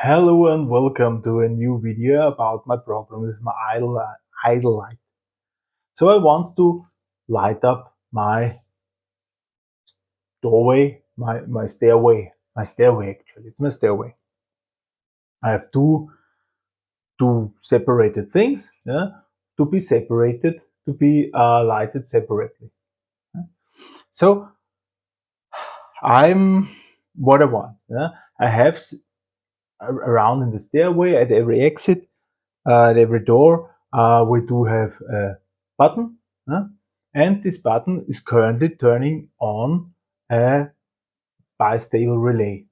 Hello and welcome to a new video about my problem with my idle, idle light. So I want to light up my doorway, my, my stairway, my stairway actually, it's my stairway. I have two, two separated things yeah, to be separated, to be uh, lighted separately. So I'm what I want. Yeah? I have around in the stairway at every exit, uh, at every door, uh, we do have a button. and this button is currently turning on a bistable relay.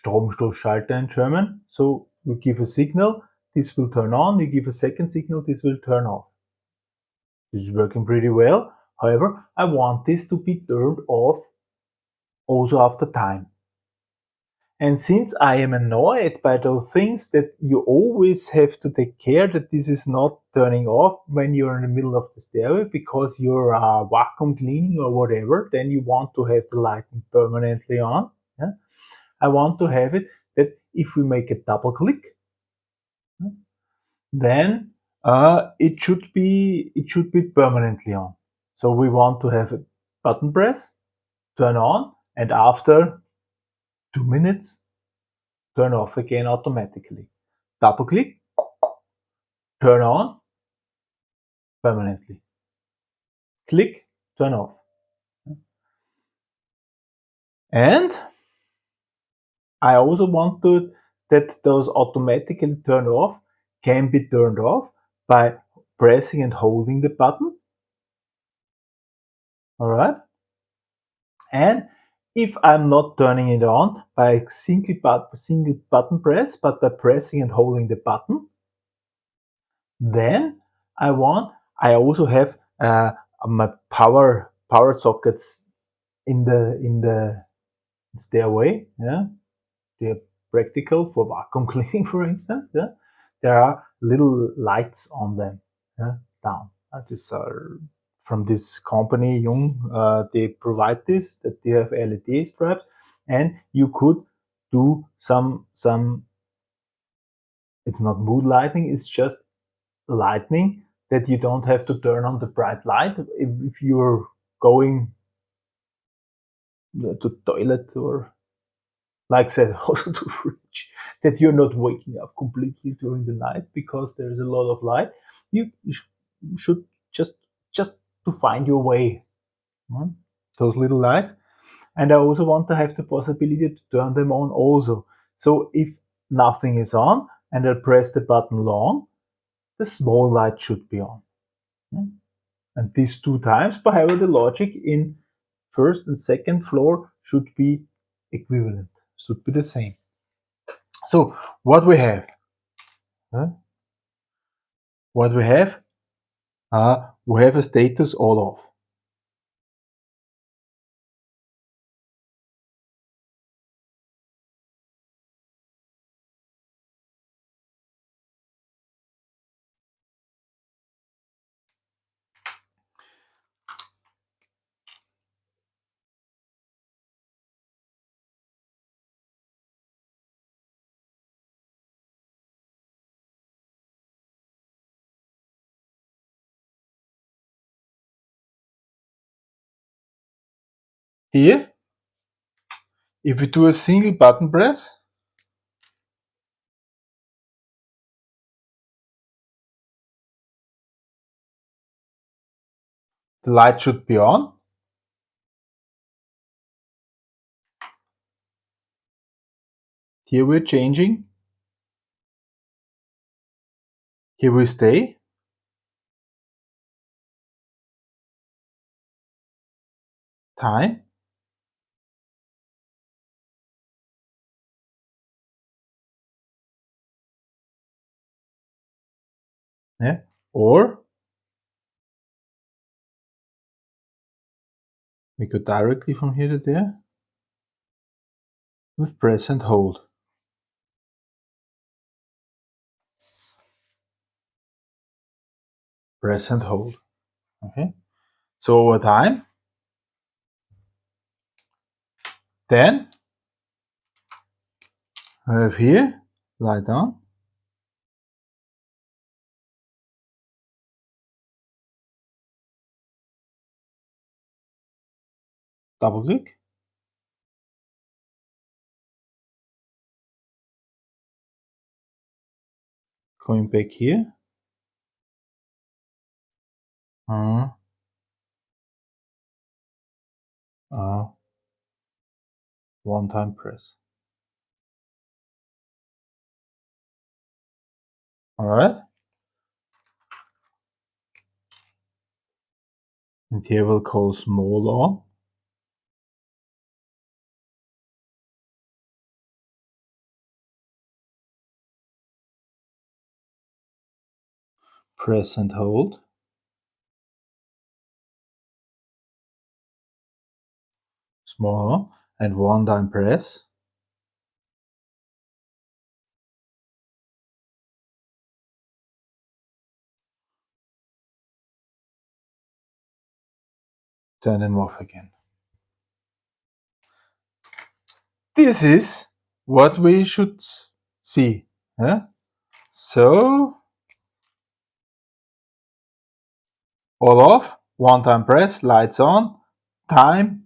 Stromstoßschalter in German. So we give a signal, this will turn on, we give a second signal, this will turn off. This is working pretty well. However, I want this to be turned off also after time. And since I am annoyed by those things that you always have to take care that this is not turning off when you're in the middle of the stairway because you're uh, vacuum cleaning or whatever, then you want to have the lighting permanently on. Yeah? I want to have it that if we make a double click, then uh, it should be it should be permanently on. So we want to have a button press, turn on, and after two minutes, turn off again automatically. Double click, turn on permanently. Click, turn off. And I also want to, that those automatically turn off can be turned off by pressing and holding the button. All right. And if I'm not turning it on by a single, but, single button press, but by pressing and holding the button, then I want, I also have uh, my power power sockets in the in the stairway. Yeah, they're practical for vacuum cleaning, for instance. Yeah, there are little lights on them. Yeah, down. That is uh, from this company, Jung, uh, they provide this, that they have LED strips, and you could do some, some, it's not mood lighting, it's just lighting that you don't have to turn on the bright light if, if you're going to toilet or like said, also to fridge, that you're not waking up completely during the night because there's a lot of light. You, you should just just to find your way. Those little lights. And I also want to have the possibility to turn them on also. So if nothing is on and I press the button long, the small light should be on. And these two times, however the logic in first and second floor should be equivalent, should be the same. So what we have, huh? what we have uh, we have a status all off. Here, if we do a single button press, the light should be on. Here we're changing. Here we stay. Time. Yeah. Or we go directly from here to there with press and hold. Press and hold. Okay. So over time, then I have here light on. Double click. Going back here. Uh, uh, one time press. All right. And here we'll call small on. Press and hold. Small and one time press. turn them off again. This is what we should see. Yeah? So, all off, one time press, lights on, time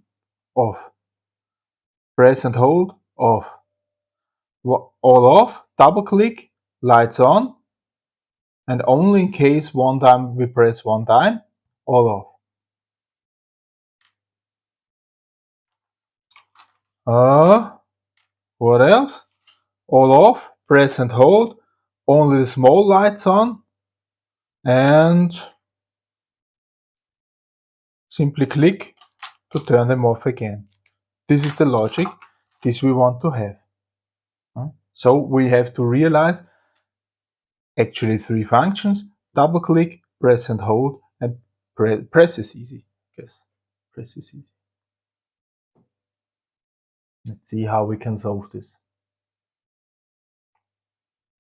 off. Press and hold, off. All off, double click, lights on, and only in case one time we press one time, all off. Uh, what else? All off, press and hold, only the small lights on, and simply click to turn them off again. This is the logic, this we want to have. So we have to realize actually three functions, double click, press and hold, and pre press is easy. Yes, press is easy. Let's see how we can solve this.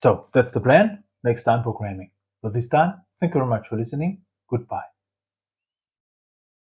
So that's the plan. Next time programming. For this time, thank you very much for listening. Goodbye.